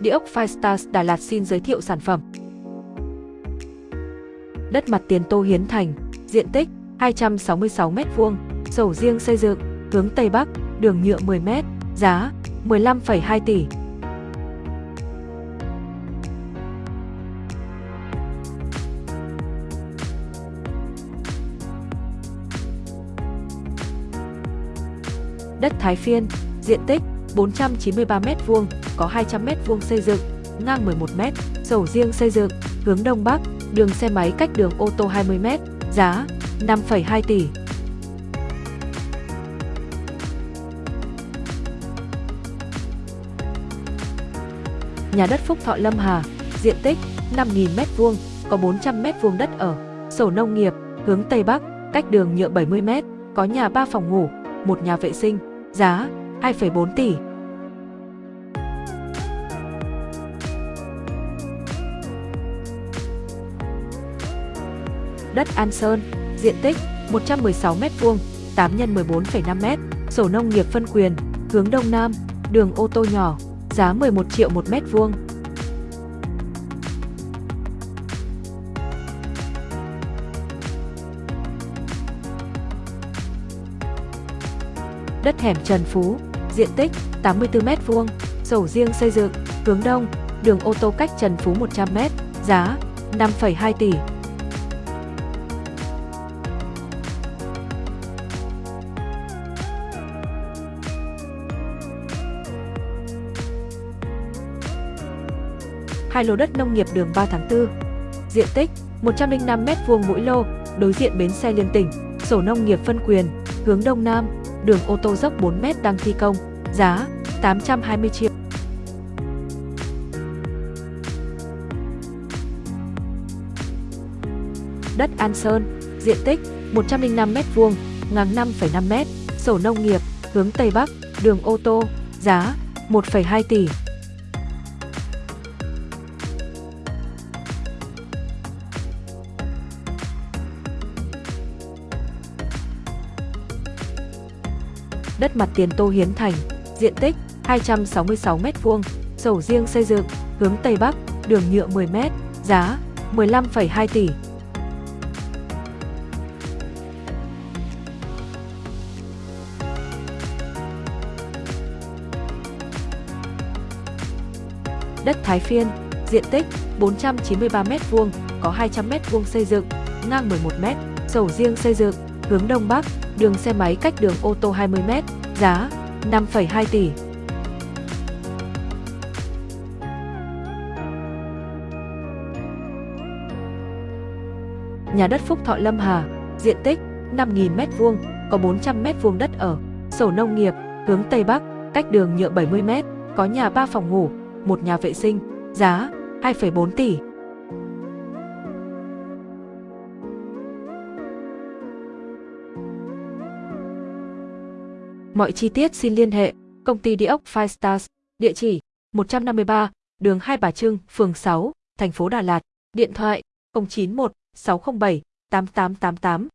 Địa ốc Firestars Đà Lạt xin giới thiệu sản phẩm. Đất mặt tiền Tô Hiến Thành, diện tích 266m2, sổ riêng xây dựng, hướng Tây Bắc, đường nhựa 10m, giá 15,2 tỷ. Đất Thái Phiên, diện tích 493m2, có 200m2 xây dựng, ngang 11m, sổ riêng xây dựng, hướng Đông Bắc, đường xe máy cách đường ô tô 20m, giá 5,2 tỷ. Nhà đất Phúc Thọ Lâm Hà, diện tích 5.000m2, có 400m2 đất ở, sổ nông nghiệp, hướng Tây Bắc, cách đường nhựa 70m, có nhà 3 phòng ngủ, một nhà vệ sinh, giá 2,4 tỷ. Đất An Sơn, diện tích 116m2, 8 x 14,5m, sổ nông nghiệp phân quyền, hướng Đông Nam, đường ô tô nhỏ, giá 11 triệu 1 mét vuông. Đất hẻm Trần Phú, diện tích 84m2, sổ riêng xây dựng, hướng đông, đường ô tô cách Trần Phú 100m, giá 5,2 tỷ. Hai lô đất nông nghiệp đường 3 tháng 4. Diện tích 105m2 mỗi lô, đối diện bến xe liên tỉnh, sổ nông nghiệp phân quyền, hướng đông nam, đường ô tô dốc 4m đang thi công, giá 820 triệu. Đất An Sơn, diện tích 105m2, ngang 5,5m, sổ nông nghiệp, hướng Tây Bắc, đường ô tô, giá 1,2 tỷ. Đất mặt tiền Tô Hiến Thành, diện tích 266m2, sổ riêng xây dựng, hướng Tây Bắc, đường nhựa 10m, giá 15,2 tỷ. Đất Thái Phiên, diện tích 493m2, có 200m2 xây dựng, ngang 11m, sổ riêng xây dựng, hướng Đông Bắc, đường xe máy cách đường ô tô 20m, giá 5,2 tỷ. Nhà đất Phúc Thọ Lâm Hà, diện tích 5.000m2, có 400m2 đất ở, sổ nông nghiệp, hướng Tây Bắc, cách đường nhựa 70m, có nhà 3 phòng ngủ, một nhà vệ sinh, giá 2,4 tỷ. Mọi chi tiết xin liên hệ công ty địa ốc Five Stars, địa chỉ 153, đường Hai Bà Trưng, phường 6, thành phố Đà Lạt, điện thoại 091 607 8888.